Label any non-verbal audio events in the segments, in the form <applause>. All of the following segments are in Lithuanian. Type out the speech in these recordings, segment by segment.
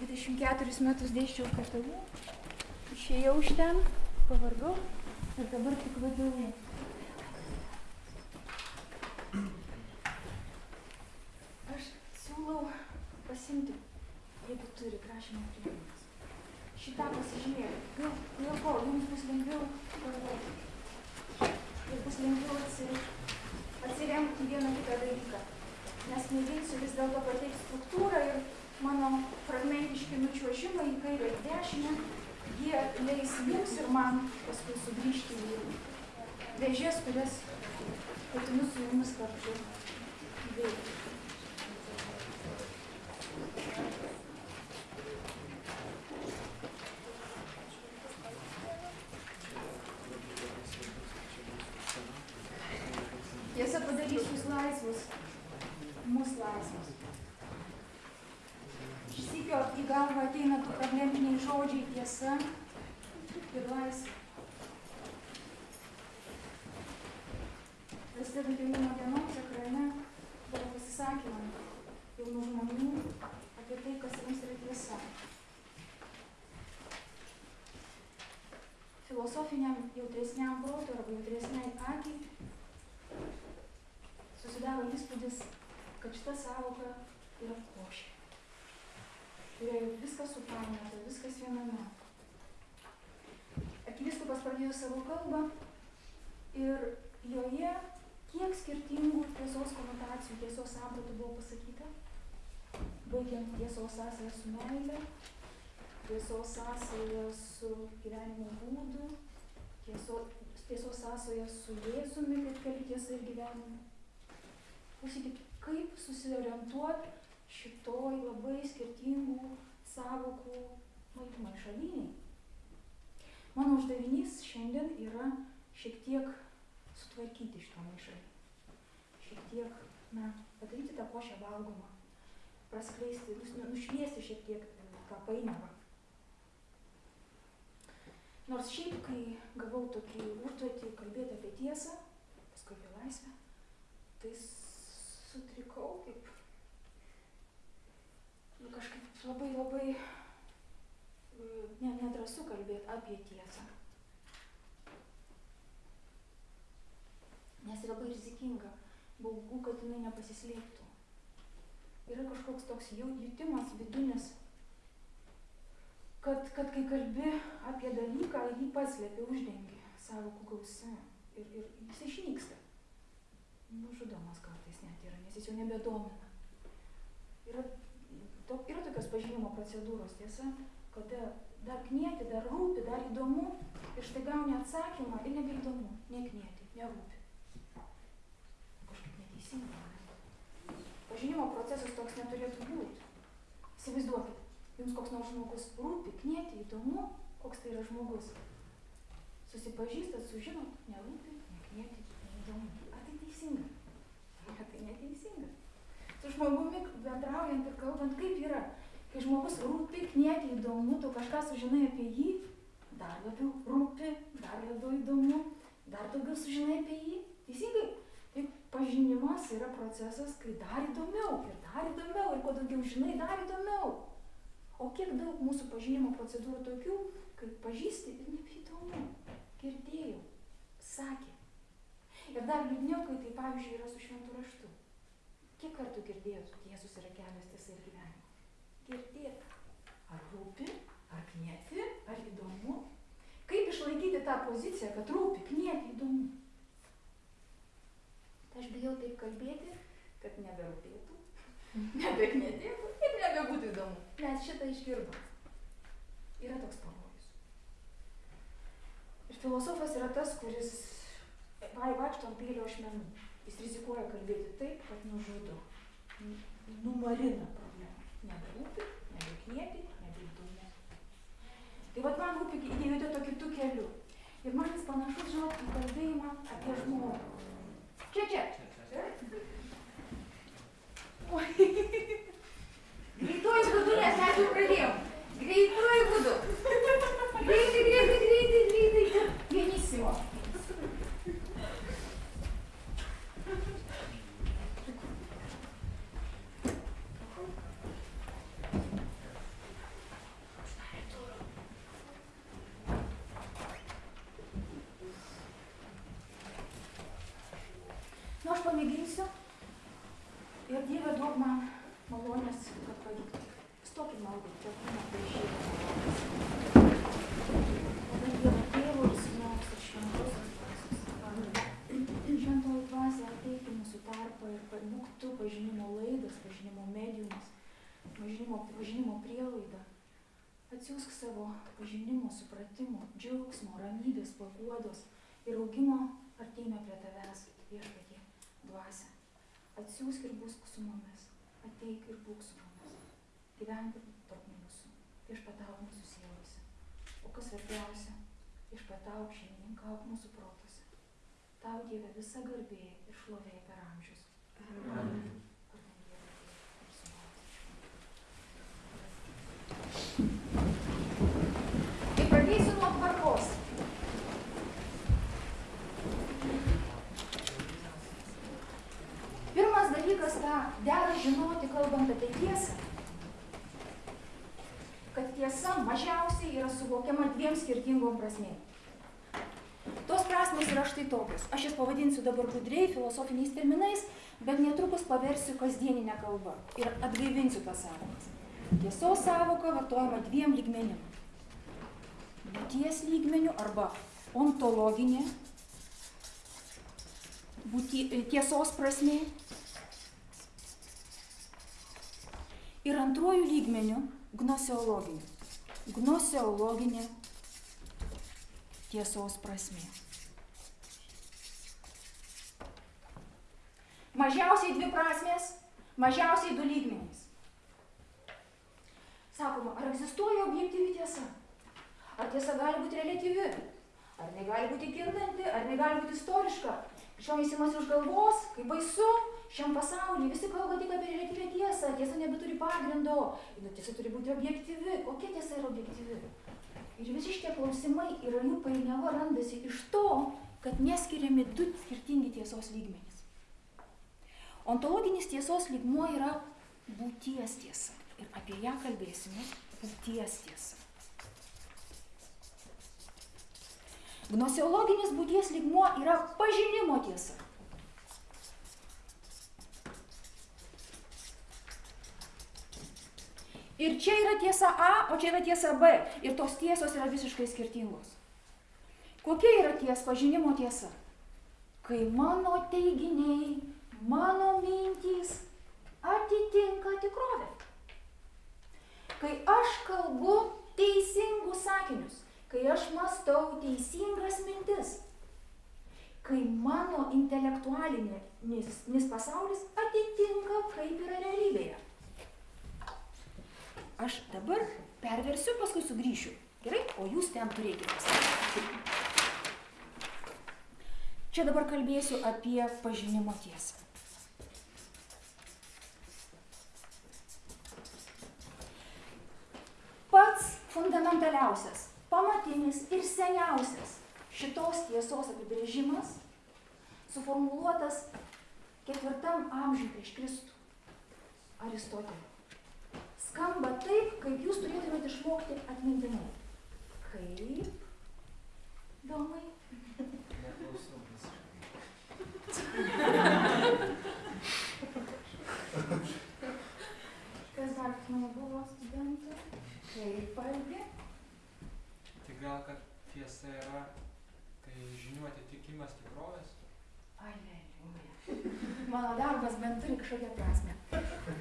24 metus dėsčiau KTU, išėjau iš ten, pavargau ir dabar tik vadovė. Aš siūlau pasimti, jeigu turi prašymą priemonės. Šitą pasižiūrėti. Gal, dėl ko jums bus lengviau galvoti. Ir bus lengviau atsi, atsiremti vieną kitą dalyką. Nes mėginsiu vis dėlto pateikti struktūrą ir mano fragmentiški nučiuožimai į kairę ir dešinę, jie leis jums ir man paskui sugrįžti į vėžės, kurias ketinu su jumis kartu veikti. Tiesa padarys jūs laisvus, mus laisvus. Šįsykio į galvą ateina tų probleminiai žodžiai tiesa ir laisvė. Prasidedant jaunimo dienos ekrane buvo pasisakymai jaunų žmonių apie tai, kas jiems yra tiesa. Filosofiniam jautresniam protui arba jautresniai akiai susidaro įspūdis, kad šita savoka yra košė. Kurioje viskas supainiota, viskas viename. Arkivyskupas pradėjo savo kalbą ir joje kiek skirtingų tiesos konotacijų, tiesos sampratų buvo pasakyta, baigiant tiesos sąsąją su meile, tiesos sąsąją su gyvenimo būdu, tiesos, tiesos sąsąją su Jėzumi, kaip keli tiesa ir gyvenimu. Klausykit, kaip susiorientuoti šitoj labai skirtingų savokų maišaliniai. Mano uždavinys šiandien yra šiek tiek sutvarkyti šitą maišalį. Šiek tiek, na, padaryti tą košę valgomą. Praskleisti, nušviesti šiek tiek tą painiavą. Nors šiaip, kai gavau tokį užduotį kalbėti apie tiesą, paskui apie laisvę, tai sutrikau kaip nu, kažkaip labai labai ne, nedrasu kalbėti apie tiesą. Nes labai rizikinga, baugu, kad jinai nepasislėptų. Yra kažkoks toks jutimas vidinis, kad, kad kai kalbi apie dalyką, jį paslėpi, uždengi savo gausi ir, ir jis išnyksta. Nužudomas kartais net yra, nes jis jau nebedomina. Yra, to, yra tokios pažinimo procedūros, tiesa, kada dar knieti, dar rūpi, dar įdomu ir štai gauni atsakymą ir nebeįdomu, neknieti, nerūpi. Kažkaip neteisinga. Pažinimo procesas toks neturėtų būti. Įsivaizduokit, jums koks nors žmogus rūpi, knieti, įdomu, koks tai yra žmogus. Susipažįstat, sužinot, nerūpi, neknieti, neįdomu. Ar tai teisinga? <laughs> Ar tai neteisinga? Su žmogumi bendraujant ir kalbant, kaip yra? Kai žmogus rūpi, knieti, įdomu, tu kažką sužinai apie jį, dar labiau rūpi, dar labiau įdomu, dar daugiau sužinai apie jį. Teisingai? Juk pažinimas yra procesas, kai dar įdomiau ir dar įdomiau ir kuo daugiau žinai, dar įdomiau. O kiek daug mūsų pažinimo procedūrų tokių, kai pažįsti ir nebeįdomu. Girdėjau, sakė. Ir dar liūdniau, kai tai pavyzdžiui yra su šventu raštu. Kartų girdėjot, kad Jėzus yra kelias tiesa ir gyvenimas? Girdėt. Ar rūpi, ar knieti, ar įdomu? Kaip išlaikyti tą poziciją, kad rūpi, knieti, įdomu? Tai aš bijau taip kalbėti, kad neberūpėtų, <laughs> nebeknėtėtų ir nebebūtų įdomu. Nes šitą išgirdom. Yra toks pavojus. Ir filosofas yra tas, kuris vai vaikšto ant pėlio ašmenų. Jis rizikuoja kalbėti taip, kad nužudo, numarina problemą. Neberūpi, nebeknieti, nebeįdomu. Tai vad man rūpi įdėjote to kitų kelių. Ir man jis panašus, žinot, į kalbėjimą apie žmogų. Čia, čia. Greituoju būdu, nes mes jau pradėjom. Greituoju būdu. Greitai, greitai, greitai, greitai. Pianissimo. pasakysiu. Ir Dieve duok man malonės, kad pavyktų. Stokim maldai, čia kūno prieš Tada Dievo tėvo ir sūnaus ir šventosios dvasios. Amen. Šventoji dvasia ateik į mūsų tarpą ir pa- būk tu pažinimo laidas, pažinimo mediumas, pažinimo, pažinimo prielaida. Atsiųsk savo pažinimo, supratimo, džiaugsmo, ramybės, paguodos ir augimo artėjime prie tavęs, viešpatie, dvasia. Atsiųsk ir būsk su mumis, ateik ir būk su mumis. Gyvenk tarp mūsų, viešpatauk mūsų sielose. O kas svarbiausia, viešpatauk šeimininkauk mūsų protuose. Tau Dieve visa garbė ir šlovė per amžius. Amen. Vardan Dievo Tėvo ir Sūnaus ir Šventojo. Tai pradėsiu nuo tvarkos. Pirmas dalykas, ką dera žinoti, kalbant apie tiesą, kad tiesa mažiausiai yra suvokiama dviem skirtingom prasmėm. Tos prasmės yra štai tokios. Aš jas pavadinsiu dabar gudriai, filosofiniais terminais, bet netrukus paversiu kasdieninę kalbą ir atgaivinsiu tas savokas. Tiesos savoka vartojama dviem lygmenim. Būties lygmeniu arba ontologinė būti, tiesos prasmė. Ir antruoju lygmeniu gnoseologiniu. Gnoseologinė tiesos prasmė. Mažiausiai dvi prasmės, mažiausiai du lygmenys. Sakoma, ar egzistuoja objektyvi tiesa? Ar tiesa gali būti reliatyvi? Ar jinai gali būti kintanti, ar jinai gali būti istoriška? Krikščionys imasi už galvos, kaip baisu, šiam pasaulyje visi kalba tik apie reliatyvią tiesą, tiesa nebeturi pagrindo, ir tiesa turi būti objektyvi. Kokia tiesa yra objektyvi? Ir visi šitie klausimai yra jų painiava randasi iš to, kad neskiriami du skirtingi tiesos lygmenys. Ontologinis tiesos lygmuo yra būties tiesa. Ir apie ją kalbėsime būties tiesa. Gnoseologinis būties lygmuo yra pažinimo tiesa. Ir čia yra tiesa A, o čia yra tiesa B. Ir tos tiesos yra visiškai skirtingos. Kokia yra ties pažinimo tiesa? Kai mano teiginiai, mano mintys atitinka tikrovę. Kai aš kalbu teisingus sakinius, kai aš mastau teisingas mintis, kai mano intelektualinis pasaulis atitinka, kaip yra realybėje. Aš dabar perversiu, paskui sugrįšiu. Gerai? O jūs ten turėkite. Čia dabar kalbėsiu apie pažinimo tiesą. Pats fundamentaliausias, pamatinis ir seniausias šitos tiesos apibrėžimas suformuluotas ketvirtam amžiui prieš Kristų Aristotelio. Skamba taip, kaip jūs turėtumėte išmokti atmintinai. Kaip? Domai? Neklausau visiškai. Kas dar mano buvo studentų? Kaip valgė? Tai gal, kad tiesa yra, tai žinių atitikimas tikrovės? Aleliuja. Mano darbas bent turi kažkokią prasme.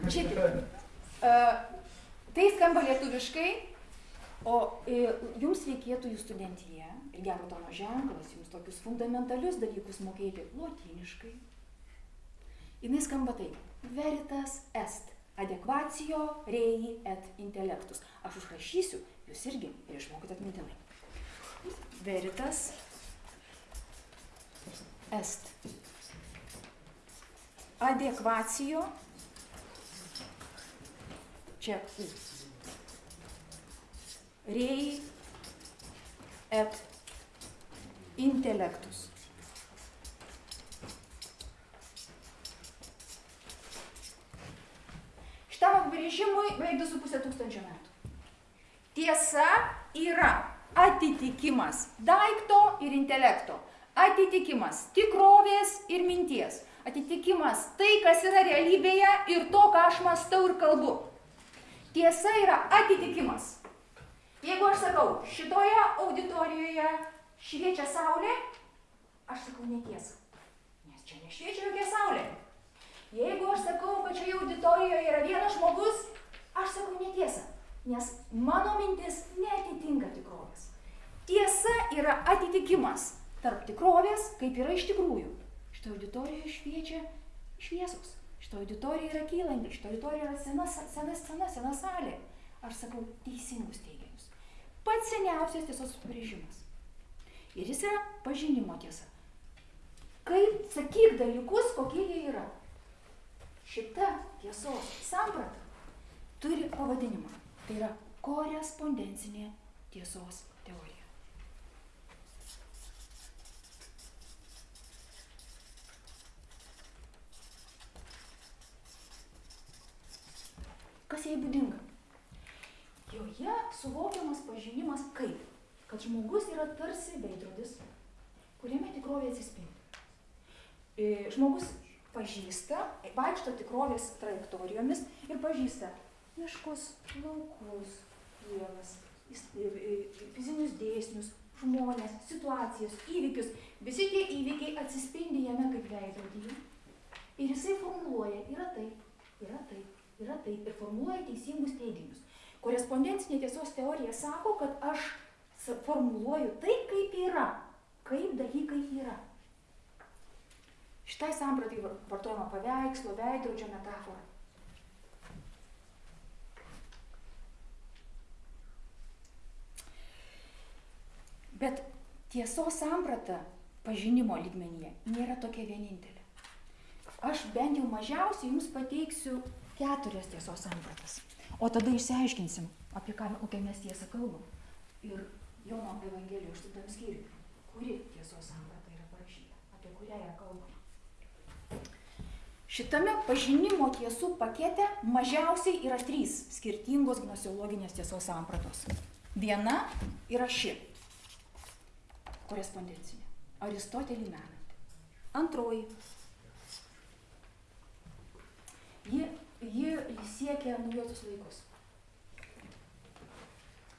Žiūrėkit, uh, tai skamba lietuviškai, o uh, jums reikėtų jūs studentiją ir gero tono ženklas, jums tokius fundamentalius dalykus mokėti lotyniškai. Jis skamba taip. Veritas est. Adekvacijo rei et intellectus. Aš užrašysiu, jūs irgi ir išmokite atmintinai. Veritas est. Adekvacijo. Čia U. Rei et intellectus. Šitam apibrėžimui beveik 2,5 tūkstančio metų. Tiesa yra atitikimas daikto ir intelekto, atitikimas tikrovės ir minties, atitikimas tai, kas yra realybėje ir to, ką aš mastau ir kalbu. Tiesa yra atitikimas. Jeigu aš sakau, šitoje auditorijoje šviečia saulė, aš sakau netiesą. Nes čia nešviečia jokia saulė. Jeigu aš sakau, kad šioje auditorijoje yra vienas žmogus, aš sakau netiesą. Nes mano mintis netitinka tikrovės. Tiesa yra atitikimas tarp tikrovės, kaip yra iš tikrųjų. Šitoje auditorijoje šviečia šviesos. Šitoje auditorijoje yra kylanti, šitoje auditorijoje yra sena, sena scena, sena salė. Aš sakau teisingus teiginius. Pats seniausias tiesos apibrėžimas. Ir jis yra pažinimo tiesa. Kaip sakyk dalykus, kokie jie yra. Šita tiesos samprata turi pavadinimą. Tai yra korespondencinė tiesos teorija. Kas jai būdinga? Joje suvokiamas pažinimas kaip, kad žmogus yra tarsi veidrodis, kuriame tikrovė atsispindi. E, žmogus pažįsta, vaikšto tikrovės trajektorijomis ir pažįsta miškus, laukus, pievas, fizinius dėsnius, žmonės, situacijas, įvykius. Visi tie įvykiai atsispindi jame kaip veidrodyje. Ir jisai formuluoja, yra taip, yra taip, yra taip ir formuluoja teisingus teiginius. Korespondencinė tiesos teorija sako, kad aš formuluoju taip, kaip yra, kaip dalykai yra. Šitai sampratai vartojama paveikslo, veidrodžio metafora. Bet tiesos samprata pažinimo lygmenyje nėra tokia vienintelė. Aš bent jau mažiausiai jums pateiksiu keturias tiesos sampratas. O tada išsiaiškinsim, apie ką, kokią mes tiesą kalbam. Ir Jono Evangelijoje aštuntam skyriui, kuri tiesos samprata yra parašyta, apie kurią yra kalbama. Šitame pažinimo tiesų pakete mažiausiai yra trys skirtingos gnosiologinės tiesos sampratos. Viena yra ši korespondencinė, Aristotelį menanti. Antroji. Ji siekia naujosius laikus.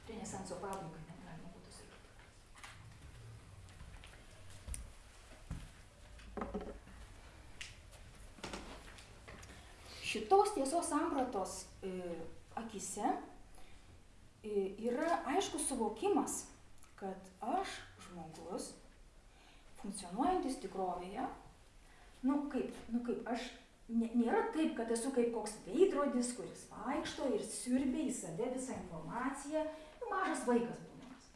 Renesanso pabaigą net galima būtų sakyti. Šitos tiesos sampratos e, akise e, yra aiškus suvokimas, kad aš, žmogus, funkcionuojantis tikrovėje, nu kaip, nu kaip, aš nėra taip, kad esu kaip koks veidrodis, kuris vaikšto ir siurbia į save visą informaciją. Nu, mažas vaikas būdamas.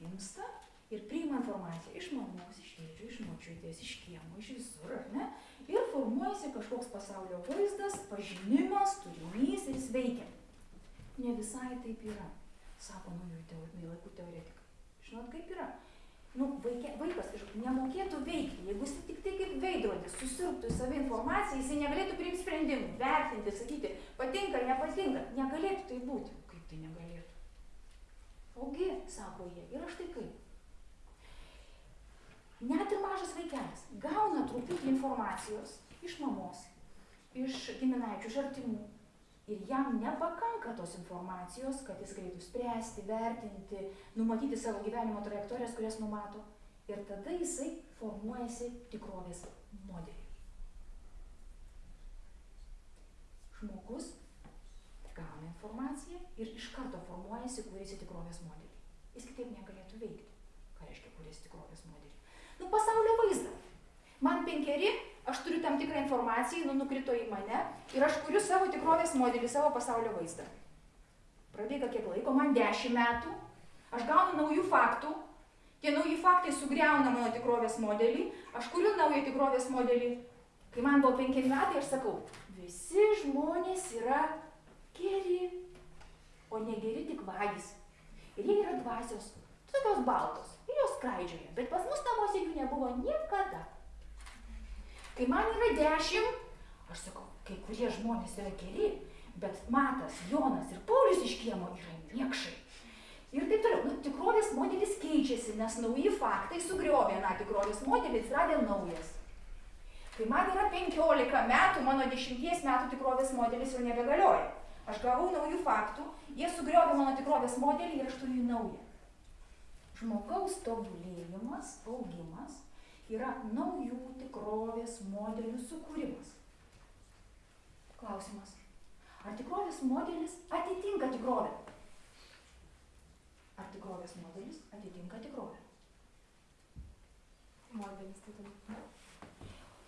Gimsta ir priima informaciją iš mamos, iš tėčio, iš močiutės, iš kiemo, iš visur, ar ne? Ir formuojasi kažkoks pasaulio vaizdas, pažinimas, turinys ir jis veikia. Ne visai taip yra, sako naujųjų laikų teoretikai. Žinot, kaip yra? Nu, vaikė, vaikas nemokėtų veikti, jeigu jis tik tai kaip veidrodis susirptų į save informaciją, jis negalėtų priimti sprendimų, vertinti, sakyti, patinka, nepatinka, negalėtų tai būti. Kaip tai negalėtų? Ogi, sako jie, ir aš tai kaip. Net ir mažas vaikelis gauna truputį informacijos iš mamos, iš giminaičių, iš artimų, ir jam nepakanka tos informacijos, kad jis galėtų spręsti, vertinti, numatyti savo gyvenimo trajektorijas, kurias numato. Ir tada jisai formuojasi tikrovės modelį. Žmogus gauna informaciją ir iš karto formuojasi, kuriasi tikrovės modelį. Jis kitaip negalėtų veikti. Ką reiškia kuriasi tikrovės modelį? Nu, pasaulio vaizdą. Man penkeri, aš turiu tam tikrą informaciją, nu nukrito į mane ir aš kuriu savo tikrovės modelį, savo pasaulio vaizdą. Prabėga kiek laiko, man dešimt metų, aš gaunu naujų faktų, tie nauji faktai sugriauna mano tikrovės modelį, aš kuriu naują tikrovės modelį. Kai man buvo penkeri metai, aš sakau, visi žmonės yra geri, o negeri tik vagys. Ir jie yra dvasios, tokios baltos, ir jos skraidžioja, bet pas mus namuose jų nebuvo niekada. Kai man yra dešimt, aš sakau, kai kurie žmonės yra geri, bet Matas, Jonas ir Paulius iš kiemo yra niekšai. Ir taip toliau, nu, tikrovės modelis keičiasi, nes nauji faktai sugriovė na tikrovės modelį, atsiradė naujas. Kai man yra 15 metų, mano 10 metų tikrovės modelis jau nebegalioja. Aš gavau naujų faktų, jie sugriovė mano tikrovės modelį ir aš turiu naują. Žmogaus tobulėjimas, augimas yra naujų tikrovės modelių sukūrimas. Klausimas. Ar tikrovės modelis atitinka tikrovę? Ar tikrovės modelis atitinka tikrovę? Modelis tai tada.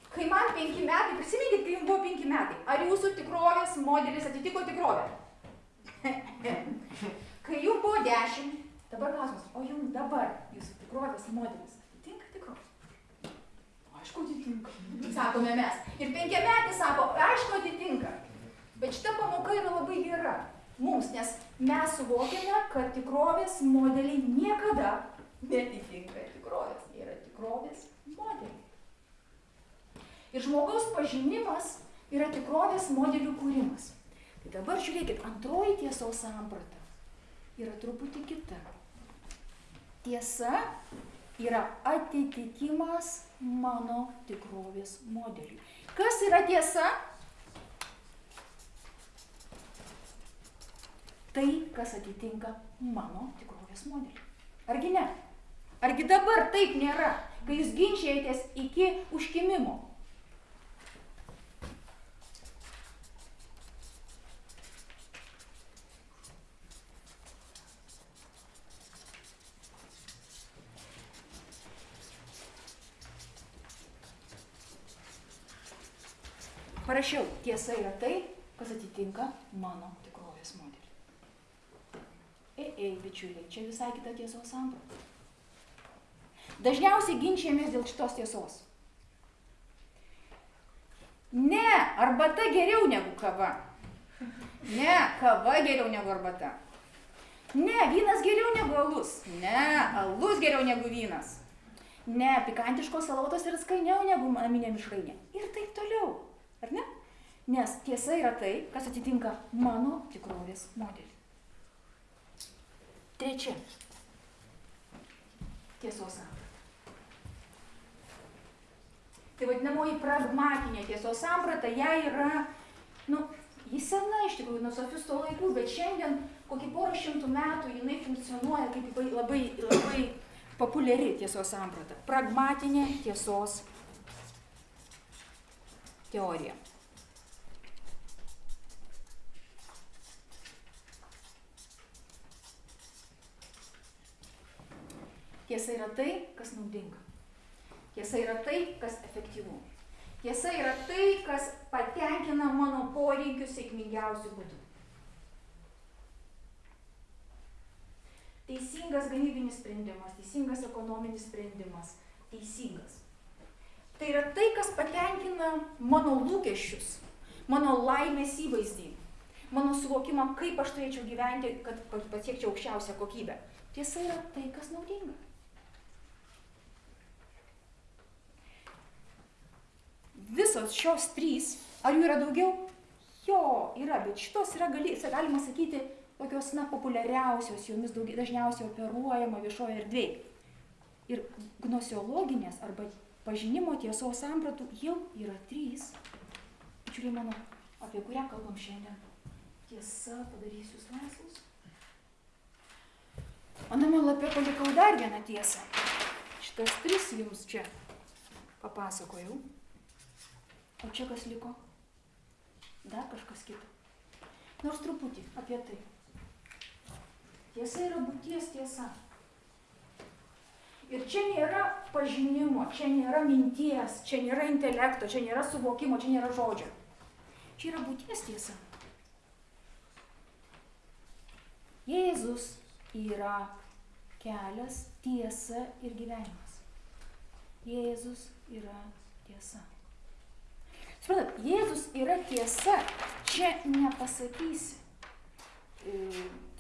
Kai man penki metai, prisiminkit, kai jums buvo penki metai, ar jūsų tikrovės modelis atitiko tikrovę? <laughs> kai jums buvo dešimt, dabar klausimas, o jums dabar jūsų tikrovės modelis? Aišku, atitinka. Sakome mes. Ir penkiametis sako, aišku, atitinka. Bet šita pamoka yra labai gera mums, nes mes suvokiame, kad tikrovės modeliai niekada netitinka tikrovės. Jie yra tikrovės modeliai. Ir žmogaus pažinimas yra tikrovės modelių kūrimas. Tai dabar žiūrėkit, antroji tiesos samprata yra truputį kita. Tiesa yra atitikimas mano tikrovės modeliui. Kas yra tiesa? Tai, kas atitinka mano tikrovės modelį. Argi ne? Argi dabar taip nėra, kai jūs ginčiatės iki užkimimo? Parašiau, tiesa yra tai, kas atitinka mano tikrovės modelį. Ei, ei, bičiuliai, čia visai kita tiesos samprata. Dažniausiai ginčiamės dėl šitos tiesos. Ne, arbata geriau negu kava. Ne, kava geriau negu arbata. Ne, vynas geriau negu alus. Ne, alus geriau negu vynas. Ne, pikantiškos salotos yra skainiau negu naminė mišrainė. Ir taip toliau. Ar ne? Nes tiesa yra tai, kas atitinka mano tikrovės modelį. Trečia. Tiesos samprata. Tai vadinamoji pragmatinė tiesos samprata, ją yra, nu, jis sena iš tikrųjų nuo sofisto laikų, bet šiandien kokį porą šimtų metų jinai funkcionuoja kaip labai, labai, populiari tiesos samprata. Pragmatinė tiesos teorija. Tiesa yra tai, kas naudinga. Tiesa yra tai, kas efektyvu. Tiesa yra tai, kas patenkina mano poreikius sėkmingiausių būdų. Teisingas gamybinis sprendimas, teisingas ekonominis sprendimas, teisingas. Tai yra tai, kas patenkina mano lūkesčius, mano laimės įvaizdį, mano suvokimą, kaip aš turėčiau gyventi, kad pasiekčiau aukščiausią kokybę. Tiesa yra tai, kas naudinga. Visos šios trys, ar jų yra daugiau? Jo, yra, bet šitos yra, gali, galima sakyti, tokios, na, populiariausios, jomis daugiai, dažniausiai operuojama viešoje erdvėje. Ir gnosiologinės arba pažinimo tiesos sampratų jau yra trys. Bičiuliai mano, apie kurią kalbam šiandien. Tiesa padarys jūs laisvus. Aname lapė palikau dar vieną tiesą. Šitas tris jums čia papasakojau. O čia kas liko? Dar kažkas kito. Nors truputį apie tai. Tiesa yra būties tiesa. Ir čia nėra pažinimo, čia nėra minties, čia nėra intelekto, čia nėra suvokimo, čia nėra žodžio. Čia yra būties tiesa. Jėzus yra kelias, tiesa ir gyvenimas. Jėzus yra tiesa. Suprantat, Jėzus yra tiesa. Čia nepasakysi.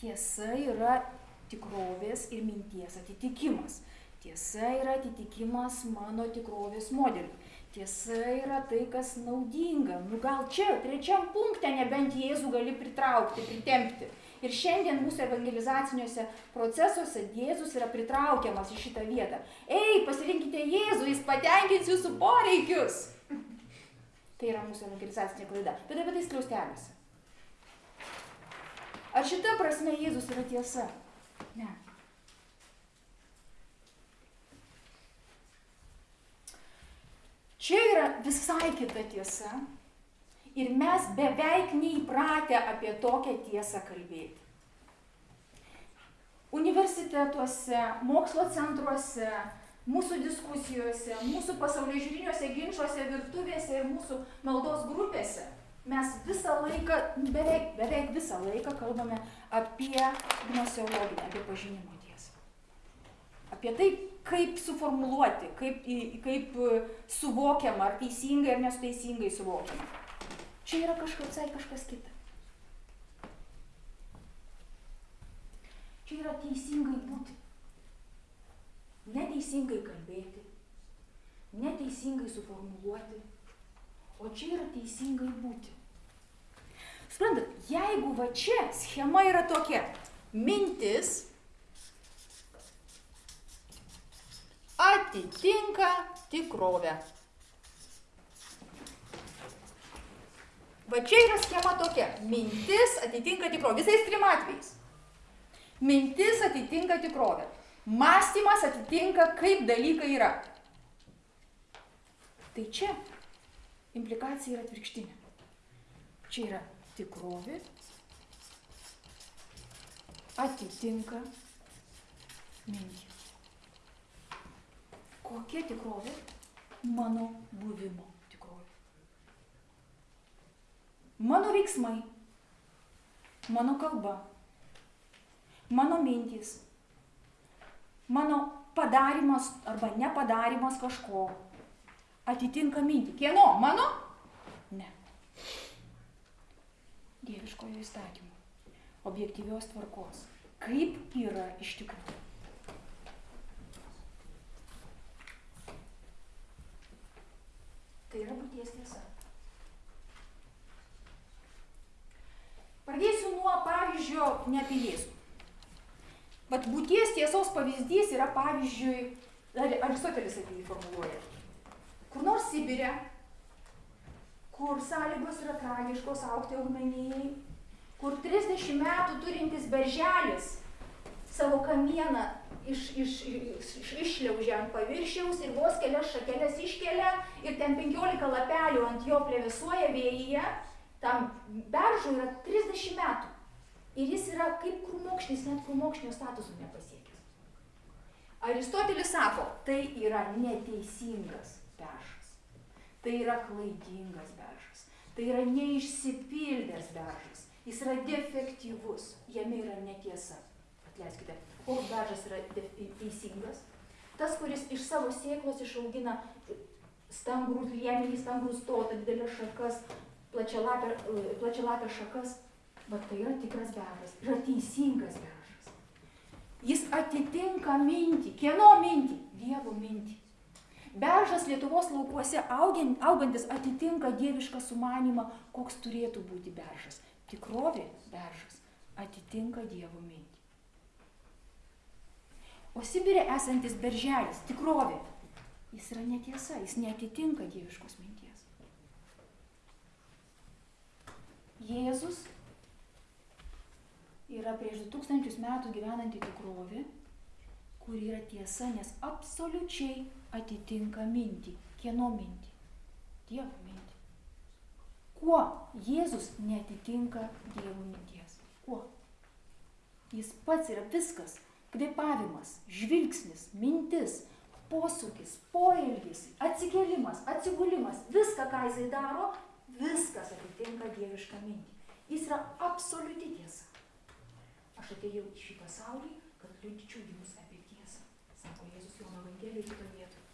Tiesa yra tikrovės ir minties atitikimas. Tiesa yra atitikimas mano tikrovės modeliui. Tiesa yra tai, kas naudinga. Nu gal čia, trečiam punkte, nebent Jėzų gali pritraukti, pritempti. Ir šiandien mūsų evangelizaciniuose procesuose Jėzus yra pritraukiamas į šitą vietą. Ei, pasirinkite Jėzų, jis patenkins jūsų poreikius. Tai yra mūsų evangelizacinė klaida. Bet apie tai skliausteliuose. Ar šita prasme Jėzus yra tiesa? Ne. Čia yra visai kita tiesa ir mes beveik neįpratę apie tokią tiesą kalbėti. Universitetuose, mokslo centruose, mūsų diskusijose, mūsų pasaulio žiūriniuose ginčiuose, virtuvėse ir mūsų maldos grupėse mes visą laiką, beveik, beveik visą laiką kalbame apie gnosiologinę, apie pažinimo tiesą. Apie tai, kaip suformuluoti, kaip, kaip suvokiama, ar teisingai ar nesuteisingai suvokiama. Čia yra kažkas, kažkas kita. Čia yra teisingai būti. Neteisingai kalbėti, neteisingai suformuluoti, o čia yra teisingai būti. Suprantat, jeigu va čia schema yra tokia, mintis atitinka tikrovę. Va čia yra schema tokia. Mintis atitinka tikrovę. Visais trim atvejais. Mintis atitinka tikrovę. Mąstymas atitinka, kaip dalykai yra. Tai čia implikacija yra atvirkštinė. Čia yra tikrovė atitinka mintį. Kokia tikrovė? Mano buvimo tikrovė. Mano veiksmai, mano kalba, mano mintys, mano padarimas arba nepadarimas kažko atitinka mintį. Kieno? Mano? Ne dieviškojo įstatymo, objektyvios tvarkos. Kaip yra iš tikrųjų. Tai yra būties tiesa. Pradėsiu nuo pavyzdžio ne apie Jėzų. Vat būties tiesos pavyzdys yra pavyzdžiui, Aristotelis apie jį formuluoja. Kur nors Sibirė kur sąlygos yra tragiškos augti augmenijai, kur 30 metų turintis berželis savo kamieną iš, iš, iš, išliaužia ant paviršiaus ir vos kelias šakelės iškelia ir ten 15 lapelių ant jo plevisuoja vėjyje, tam beržui yra 30 metų. Ir jis yra kaip krūmokšnis, net krūmokšnio statusų nepasiekęs. Aristotelis sako, tai yra neteisingas beržas. Tai yra klaidingas beržas. Tai yra neišsipildęs beržas. Jis yra defektyvus. Jame yra netiesa. Atleiskite. Koks beržas yra teisingas? Tas, kuris iš savo sėklos išaugina stangrus liemenį, stangrus stotą, didelės šakas, plačialapę šakas. Bet tai yra tikras beržas. Yra teisingas beržas. Jis atitinka mintį. Kieno mintį? Dievo mintį. Beržas Lietuvos laukuose augantis atitinka dievišką sumanimą, koks turėtų būti beržas. Tikrovė beržas atitinka Dievo mintį. O Sibirė esantis berželis, tikrovė, jis yra netiesa, jis netitinka dieviškos minties. Jėzus yra prieš 2000 metų gyvenanti tikrovė, kur yra tiesa, nes absoliučiai atitinka mintį. Kieno mintį? Dievo mintį. Kuo Jėzus netitinka Dievo minties? Kuo? Jis pats yra viskas. Kvepavimas, žvilgsnis, mintis, posūkis, poelgis, atsikėlimas, atsigulimas, viską, ką jisai daro, viskas atitinka dievišką mintį. Jis yra absoliuti tiesa. Aš atėjau į šį pasaulį, kad liudyčiau jums apie tiesą, sako Jėzus Jono Evangelijoje kitoje vietoje.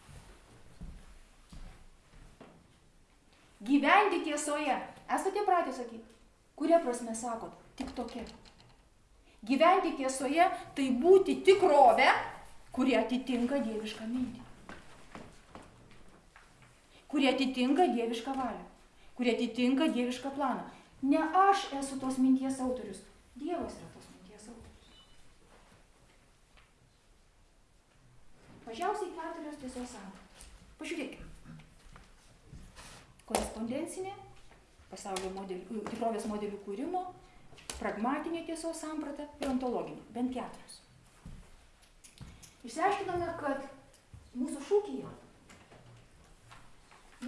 Gyventi tiesoje. Esate pratę sakyti? Kuria prasme sakot? Tik tokia. Gyventi tiesoje tai būti tikrovę, kuri atitinka dievišką mintį. Kuri atitinka dievišką valią. Kuri atitinka dievišką planą. Ne aš esu tos minties autorius. Dievas yra tos minties autorius. Mažiausiai keturios tiesos sampratos. Pažiūrėkime. korespondencinė, pasaulio modelių, tikrovės modelių kūrimo, pragmatinė tiesos samprata ir ontologinė. Bent keturios. Išsiaiškinome, kad mūsų šūkyje,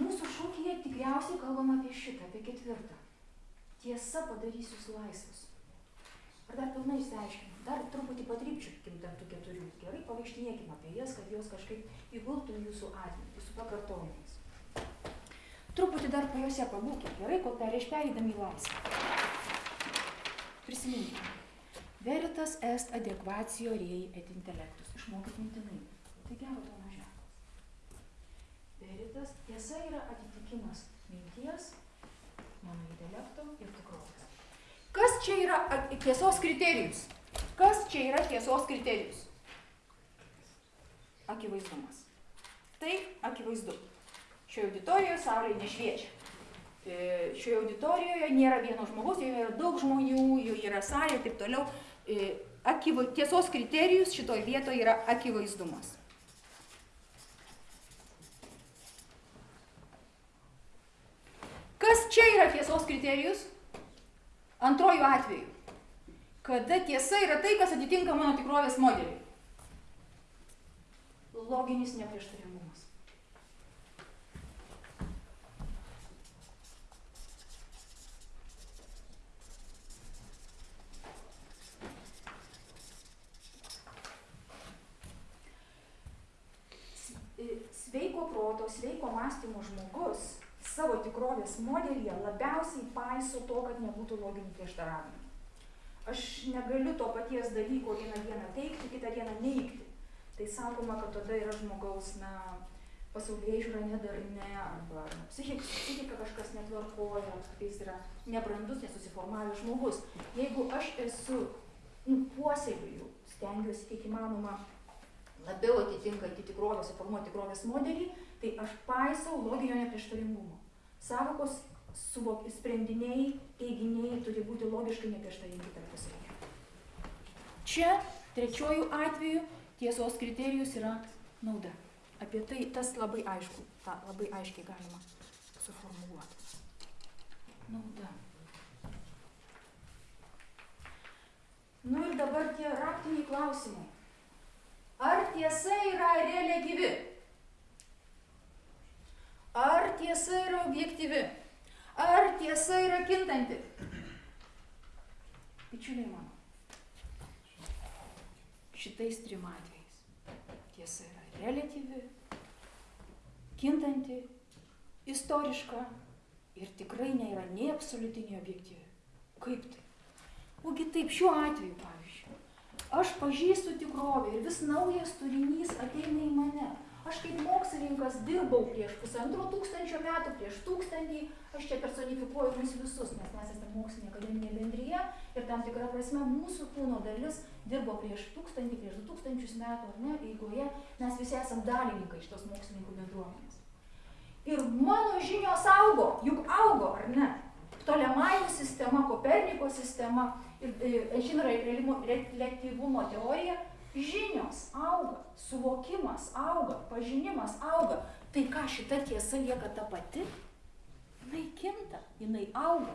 mūsų šūkyje tikriausiai kalbam apie šitą, apie ketvirtą. Tiesa padarys jūs laisvus. Ar dar pilnai išsiaiškinam? Dar truputį patrypčiukim tarp tų keturių. Gerai, pavaikštinėkim apie jas, kad jos kažkaip įgultų į jūsų atmintį su pakartojimais. Truputį dar po juose pabūkim, gerai, kol prieš perėdami į laisvę. Prisiminkime. Veritas est adekvacijo rei et intelektus. Išmokit mintinai. Tai gero to mažiausias. Veritas tiesa yra atitikimas minties, mano intelekto ir tikrovės. Kas čia yra tiesos kriterijus? Kas čia yra tiesos kriterijus? Akivaizdumas. Tai akivaizdu. Šioje auditorijoje saulė nešviečia. E, Šioje auditorijoje nėra vieno žmogaus, joje yra daug žmonių, joje yra salė ir taip toliau. E, Akiva, tiesos kriterijus šitoje vietoje yra akivaizdumas. Kas čia yra tiesos kriterijus? Antrojų atveju. Kada tiesa yra tai, kas atitinka mano tikrovės modelį. Loginis neprieštaringumas. S- e, Sveiko proto, sveiko mąstymo žmogus savo tikrovės modelyje labiausiai paiso to, kad nebūtų loginių prieštaravimų. Aš negaliu to paties dalyko vieną dieną teikti, kitą dieną neigti. Tai sakoma, kad tada yra žmogaus, na, pasaulyje žiūra nedarne, arba na, psichik, psichika kažkas netvarkoja, jis yra nebrandus, nesusiformavęs žmogus. Jeigu aš esu, nu, puoselėju, stengiuosi kiek įmanoma labiau atitinkantį tikrovę, suformuoti tikrovės modelį, tai aš paisau loginio neprieštaringumo. Savokos suvok, sprendiniai, teiginiai turi būti logiškai neprieštaringi tarpusavyje. Čia, trečiojų atveju, tiesos kriterijus yra nauda. Apie tai tas labai aišku, tą labai aiškiai galima suformuluoti. Nauda. Nu ir dabar tie raktiniai klausimai. Ar tiesa yra reliatyvi? Ar tiesa yra objektyvi? Ar tiesa yra kintanti? Bičiuliai mano, šitais trim atvejais tiesa yra reliatyvi, kintanti, istoriška ir tikrai nėra nei absoliuti, nei objektyvi. Kaip tai? Ogi taip šiuo atveju, pavyzdžiui, aš pažįstu tikrovę ir vis naujas turinys ateina į mane. Aš kaip mokslininkas dirbau prieš pusantro tūkstančio metų, prieš tūkstantį, aš čia personifikuoju mus visus, nes mes esame mokslinė akademinė bendryje ir tam tikra prasme mūsų kūno dalis dirbo prieš tūkstantį, prieš du tūkstančius metų, ar ne, eigoje mes visi esame dalininkai šitos mokslininkų bendruomenės. Ir mano žinios augo, juk augo, ar ne? Ptolemajų sistema, Koperniko sistema ir Einšteino reliatyvumo teorija, žinios auga, suvokimas auga, pažinimas auga. Tai ką šita tiesa lieka ta pati? Jinai kinta, jinai auga.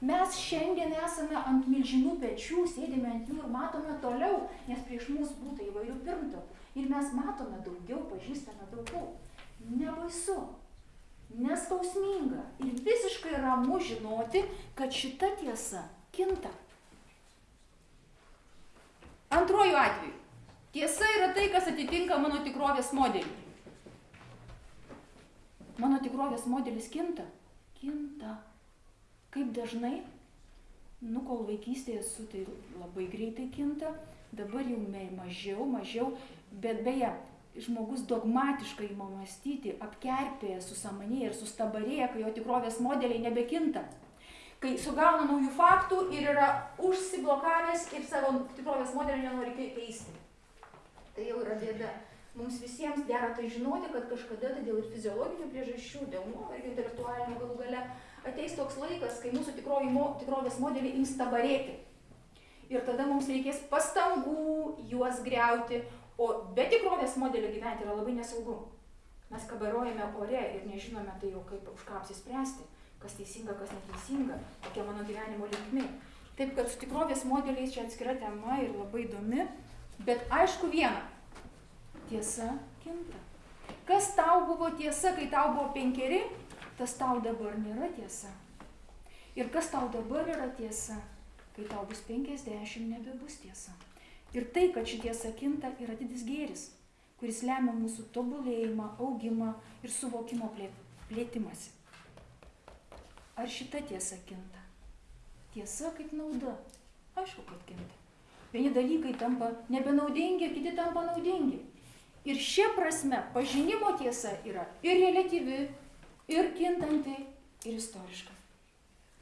Mes šiandien esame ant milžinų pečių, sėdime ant jų ir matome toliau, nes prieš mus būtų įvairių pirmtakų. Ir mes matome daugiau, pažįstame daugiau. Nebaisu, neskausminga ir visiškai ramu žinoti, kad šita tiesa kinta. Antrojų atveju. Tiesa yra tai, kas atitinka mano tikrovės modelį. Mano tikrovės modelis kinta. Kinta. Kaip dažnai? Nu, kol vaikystėje esu, tai labai greitai kinta. Dabar jau mažiau, mažiau. Bet beje, žmogus dogmatiškai ima mąstyti, apkerpėja, susamanėja ir sustabarėja, kai jo tikrovės modeliai nebekinta. Kai sugauna naujų faktų ir yra užsiblokavęs ir savo tikrovės modelį nenori kei- keisti. Tai jau yra bėda. Mums visiems dera tai žinoti, kad kažkada tai dėl ir fiziologinių priežasčių, dėl nuovargio intelektualinio galų gale ateis toks laikas, kai mūsų mo, tikrovės modeliai ims tabarėti. Ir tada mums reikės pastangų juos greuti, o be tikrovės modelio gyventi yra labai nesaugu. Mes kabarojame ore ir nežinome tai jau kaip už ką apsispręsti, kas teisinga, kas neteisinga, kokia mano gyvenimo linkmė. Taip kad su tikrovės modeliais čia atskira tema ir labai įdomi, bet aišku viena, tiesa kinta. Kas tau buvo tiesa, kai tau buvo penkeri, tas tau dabar nėra tiesa. Ir kas tau dabar yra tiesa, kai tau bus penkiasdešimt, nebebus tiesa. Ir tai, kad ši tiesa kinta, yra didis gėris kuris lemia mūsų tobulėjimą, augimą ir suvokimo plėtimąsi. Ar šita tiesa kinta? Tiesa kaip nauda. Aišku, kad kinta. Vieni dalykai tampa nebenaudingi, kiti tampa naudingi. Ir šia prasme pažinimo tiesa yra ir relatyvi, ir kintanti, ir istoriška.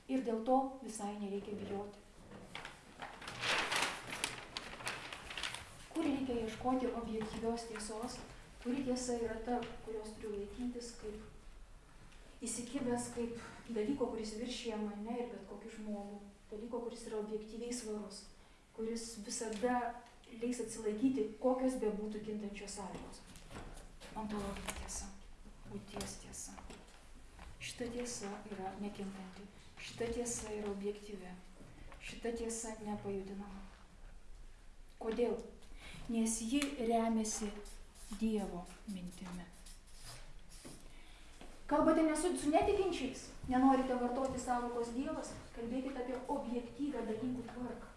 Ir dėl to visai nereikia bijoti. kur reikia ieškoti objektyvios tiesos, kuri tiesa yra ta, kurios turiu laikytis kaip įsikibęs kaip dalyko, kuris viršyje mane ir bet kokį žmogų, dalyko, kuris yra objektyviai svarus, kuris visada leis atsilaikyti, kokios bebūtų kintančios sąlygos. Ontologinė tiesa, būties tiesa. Šita tiesa yra nekintanti, šita tiesa yra objektyvi, šita tiesa nepajudinama. Kodėl? nes ji remiasi Dievo mintimi. Kalbate nesu su netikinčiais, nenorite vartoti savokos Dievas, kalbėkite apie objektyvę dalykų tvarką.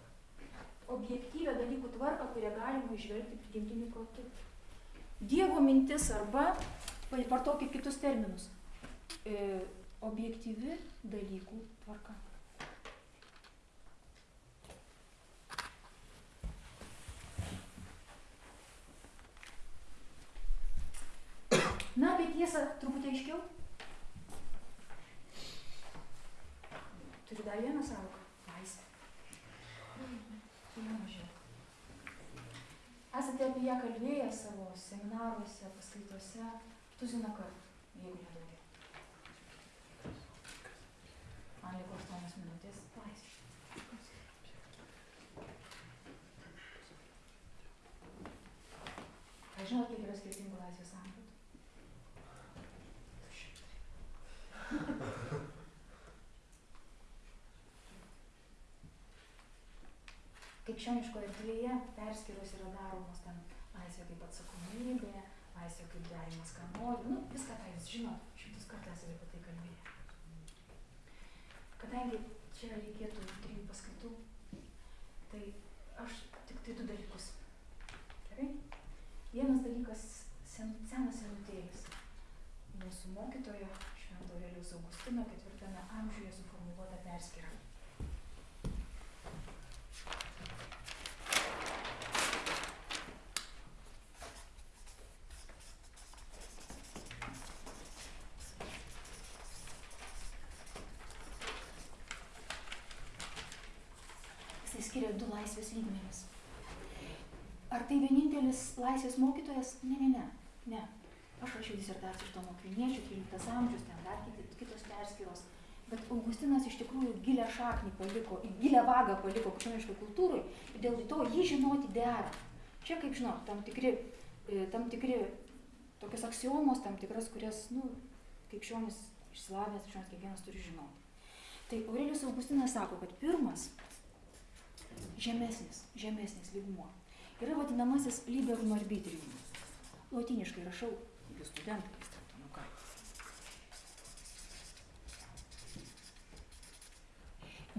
Objektyvę dalykų tvarką, kurią galima išvelgti prigimtiniu protu. Dievo mintis arba, vartokit kitus terminus, e, objektyvi dalykų tvarka. Na, apie tiesą truputį aiškiau. Turiu dar vieną savoką. Laisvę. Vieną mažiau. Esate apie ją kalbėję savo seminaruose, paskaitose, tuziną kartų, jeigu ne daugiau. Man liko 8 minutės laisvė. Ar žinot, kiek yra skirtingų laisvės sampratų? Krikščioniškoje erdvėje perskyros yra daromos ten laisvė kaip atsakomybė, laisvė kaip darimas, ką nori, nu, viską tą jūs žinot, šimtus kartų esate apie tai kalbėję. Kadangi čia reikėtų trijų paskaitų, tai aš tik tai du dalykus. Gerai? Vienas dalykas sen, senas senutėlis. Mūsų mokytojo Švento Aurelijaus Augustino ketvirtame amžiuje suformuoluota perskyra. Jisai skiria du laisvės lygmenis. Ar tai vienintelis laisvės mokytojas? Ne, ne, ne. ne. Aš rašiau disertaciją iš to mokriniečių, 13 amžius, ten dar kitos perskyros. Bet Augustinas iš tikrųjų gilę šaknį paliko, gilę vagą paliko krikščioniškai kultūrai ir dėl to jį žinoti dera. Čia, kaip žinot, tam tikri, tam tikri tokios aksiomos, tam tikras, kurias, nu, krikščionis išsilavęs, krikščionis kiekvienas turi žinoti. Tai Aurelijus Augustinas sako, kad pirmas žemesnis, žemesnis lygmuo yra vadinamasis liberum arbitrium. Lotiniškai rašau, jūs studentai, vis dėlto, nu ką.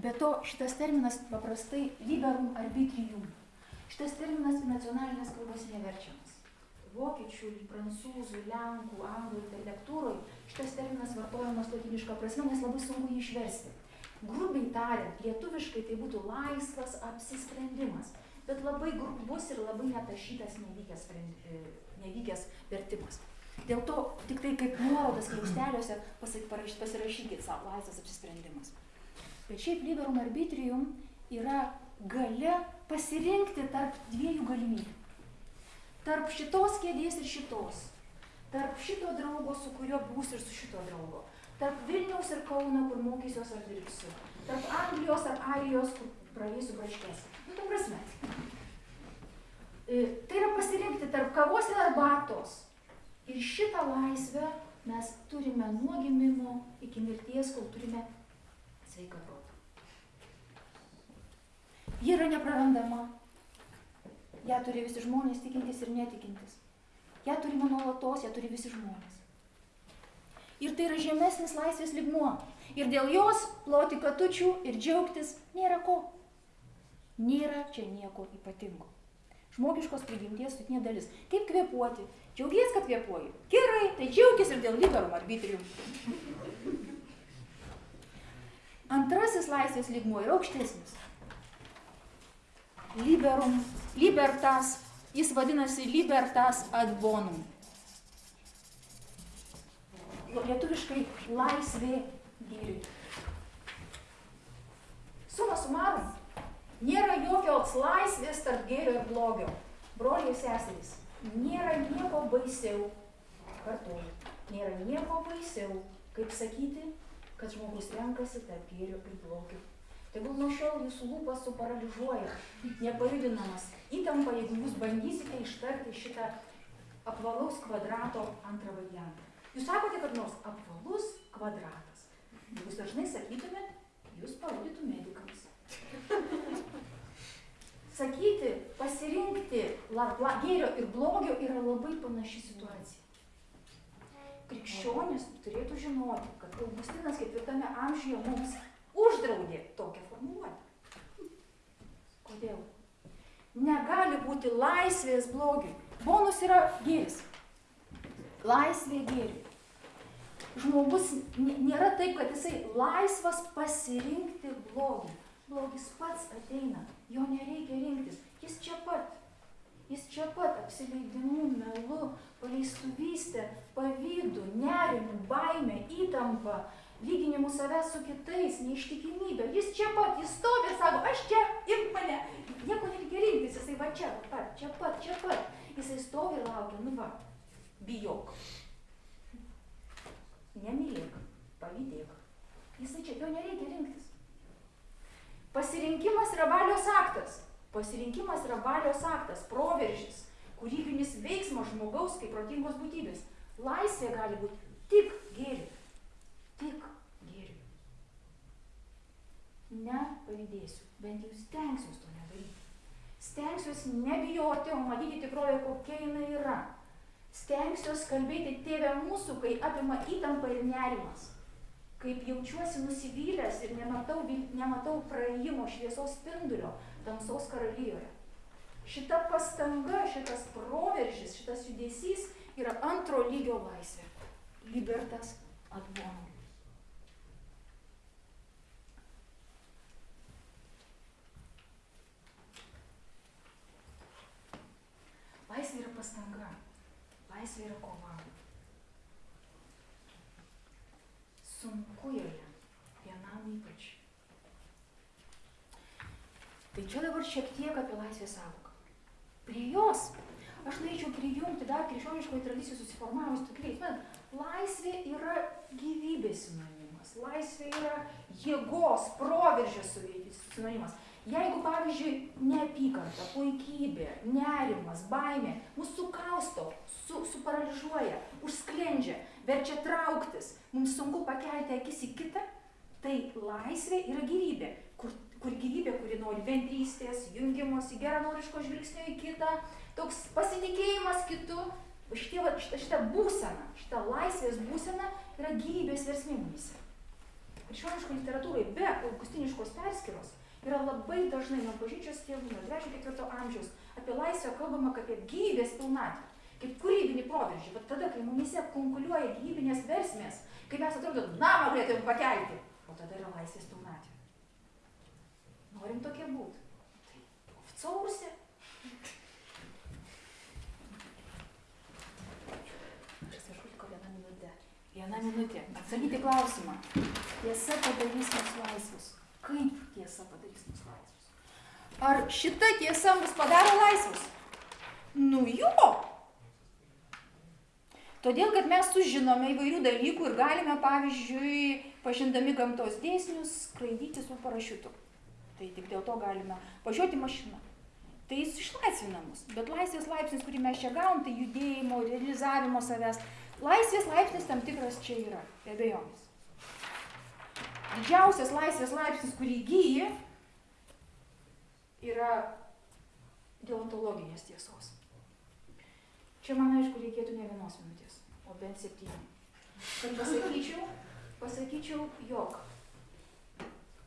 Be to, šitas terminas paprastai liberum arbitrium. Šitas terminas nacionalinės kalbos neverčiamas. Vokiečių, prancūzų, lenkų, anglų literatūroje šitas terminas vartojamas lotiniška prasme, nes labai sunku jį išversti. Grubiai tariant, lietuviškai tai būtų laisvas apsisprendimas, bet labai grubus ir labai netašytas nevykęs, nevykęs vertimas. Dėl to tik tai kaip nuorodas kliausteliuose pasirašykit savo laisvas apsisprendimas. Bet šiaip liberum arbitrium yra gale pasirinkti tarp dviejų galimybių. Tarp šitos kėdės ir šitos. Tarp šito draugo, su kuriuo būsiu ir su šito draugo tarp Vilniaus ir Kauno, kur mokysiuos ar dirbsiu, tarp Anglijos ar Airijos, kur praeisiu braškės. Nu, tu prasme. E, tai yra pasirinkti tarp kavos ir arbatos Ir šitą laisvę mes turime nuo gimimo iki mirties, kol turime sveiką protą. Ji yra neprarandama. Ja turi visi žmonės tikintis ir netikintis. Ja turime nuolatos, ja turi visi žmonės. Ir tai yra žemesnis laisvės ligmuo. Ir dėl jos ploti katučių ir džiaugtis nėra ko. Nėra čia nieko ypatingo. Žmogiškos prigimties sutinė dalis. Kaip kvepuoti? Džiaugies, kad kvepuoji. Gerai, tai džiaugis ir dėl liberum arbitrium. Antrasis laisvės lygmuo yra aukštesnis. Liberum, libertas, jis vadinasi libertas ad bonum. Lietuviškai laisvė gėriui. Suma sumarum, nėra jokios laisvės tarp gėrio ir blogio. Broliai ir seserys, nėra nieko baisiau, kartuoju, nėra nieko baisiau, kaip sakyti, kad žmogus renkasi tarp gėrio ir blogio. Tegul nuo šiol jūsų lūpas suparalyžuoja, nepajudinamas įtampa, jeigu jūs bandysite ištarti šitą apvalaus kvadrato antrą variantą. Jūs sakote, kad nors apvalus kvadratas. Jūs dažnai sakytumėt, jūs parodytų medikams. Sakyti, pasirinkti la, la, gėrio ir blogio yra labai panaši situacija. Krikščionis turėtų žinoti, kad Augustinas ketvirtame amžiuje mums uždraudė tokią formuluotę. Kodėl? Negali būti laisvės blogiui. Bonus yra gėris. Laisvė gėriui. Žmogus nėra taip, kad jisai laisvas pasirinkti blogį. Blogis pats ateina, jo nereikia rinktis. Jis čia pat. Jis čia pat apsileidimu, melu, paleistuvystė, pavydu, nerimu, baime, įtampa, lyginimu savęs su kitais, neištikimybė. Jis čia pat, jis stovi ir sako, aš čia, imk mane. Nieko nereikia rinktis, jisai va čia pat, čia pat, čia pat. Jisai stovi ir laukia, nu va, bijok. Nemylėk, pavydėk. Jisai čia, jo nereikia rinktis. Pasirinkimas yra valios aktas. Pasirinkimas yra valios aktas, proveržis, kūrybinis veiksmas žmogaus kaip protingos būtybės. Laisvė gali būti tik gėriui. Tik gėriui. Nepavydėsiu, bent jau stengsiuosi to nedaryti. Stengsiuosi nebijoti, o matyti tikrovę, kokia jinai yra. Stengsiuosi kalbėti tėvę mūsų, kai apima įtampa ir nerimas. Kaip jaučiuosi nusivylęs ir nematau, nematau praėjimo šviesos spindulio tamsos karalijoje. Šita pastanga, šitas proveržis, šitas judesys yra antro lygio laisvė. Libertas ad bonum. Laisvė yra pastanga. Laisvė yra kova. Sunku joje, vienam ypač. Tai čia dabar šiek tiek apie laisvės savoką. Prie jos aš norėčiau prijungti dar krikščioniškoje tradicijoje susiformavus bet laisvė yra gyvybės sinonimas, laisvė yra jėgos, proveržio sinonimas. Jeigu, pavyzdžiui, neapykanta, puikybė, nerimas, baimė mus sukausto, su, suparaližuoja, užsklendžia, verčia trauktis, mums sunku pakelti akis į kitą, tai laisvė yra gyvybė, kur, kur gyvybė, kuri nori bendrystės, jungimosi, geranoriško žvilgsnio į kitą, toks pasitikėjimas kitu, šitie, šita, šita būsena, šita laisvės būsena yra gyvybės versmė mumise. Krikščioniško literatūrai be augustiniškos perskiros yra labai dažnai nuo bažnyčios tėvų, nuo 3-4 amžiaus apie laisvę kalbama kaip apie gyvybės pilnatvę, kaip kūrybinį proveržį. Bet tada, kai mumise konkuliuoja gyvybinės versmės, kai mes atrodo, namą galėtume pakelti, o tada yra laisvės pilnatvė. Norim tokie būti. Tai liko viena minutė. Atsakyti klausimą. Tiesa padarys mus laisvus. Kaip tiesa padarys? Ar šita tiesa mus padaro laisvus? Nu jo. Todėl, kad mes sužinome įvairių dalykų ir galime, pavyzdžiui, pažindami gamtos dėsnius, skraidyti su parašiutu. Tai tik dėl to galime važiuoti mašiną. tai jis išlaisvina mus. Bet laisvės laipsnis, kurį mes čia gavom, tai judėjimo, realizavimo savęs. Laisvės laipsnis tam tikras čia yra, be abejonės. Didžiausias laisvės laipsnis, kurį įgyji, yra deontologinės tiesos. Čia man aišku reikėtų ne vienos minutės, o bent septynių. Kad pasakyčiau, pasakyčiau, jog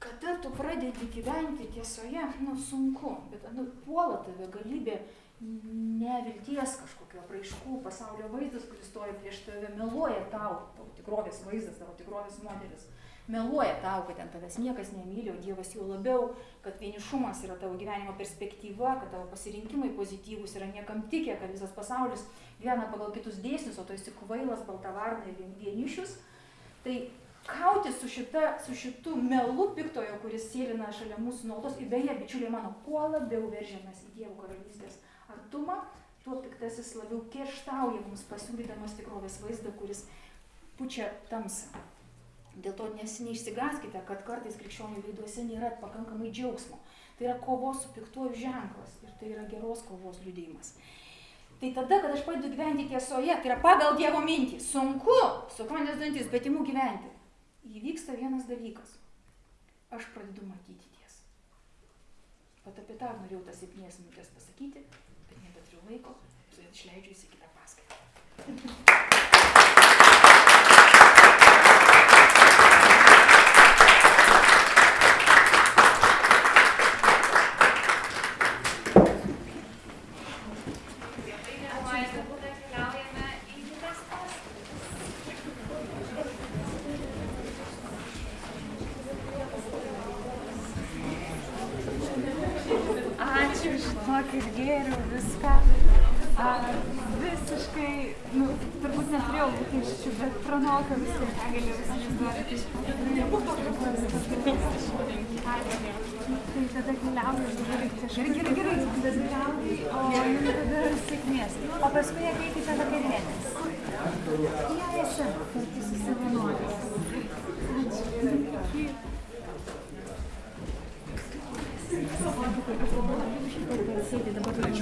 kada tu pradedi gyventi tiesoje, nu sunku, bet nu, puola tave galybė nevilties kažkokio apraiškų, pasaulio vaizdas, kuris stoja prieš tave, meluoja tau, tavo tikrovės vaizdas, tavo tikrovės modelis. Meluoja tau, kad ten tavęs niekas nemyli, o Dievas jau labiau, kad vienišumas yra tavo gyvenimo perspektyva, kad tavo pasirinkimai pozityvūs yra niekam tikę, kad visas pasaulis gyvena pagal kitus dėsnius, o tu esi kvailas, baltavarna ir vienišius. Tai kautis su, šita, su šitu melu piktojo, kuris sėlina šalia mūsų nuolatos, ir beje, bičiuliai mano, kuo labiau veržiamės į Dievo karalystės artumą, tuo piktasis labiau kerštauja mums pasiūlydamas tikrovės vaizdą, kuris pučia tamsą. Dėl to nes neišsigaskite, kad kartais krikščionių veiduose nėra pakankamai džiaugsmo. Tai yra kovos su piktuoju ženklas ir tai yra geros kovos liudijimas. Tai tada, kad aš pradedu gyventi tiesoje, tai yra pagal Dievo mintį. Sunku, sukonės dantis, bet imu gyventi. Įvyksta vienas dalykas. Aš pradedu matyti tiesą. Pat apie tą norėjau tas septynės minutės pasakyti, bet nebeturiu laiko, tai išleidžiu į kitą paskaitą. <laughs> Keliaujame į kitas paskaitas. Ačiū, žinokit, gėriau viską. A, visiškai, nu, turbūt neturėjau lūkesčių, bet pranoko viską, ką galėjau įsivaizduoti. Ačiū. Tai tada keliauju ir kažkaip. Gerai, gerai, gerai. Tada keliauju, o jums tada sėkmės. O paskui ateikite vakarienės. Į ASM, kartu su savanoriais. Ačiū. Sėdi dabar.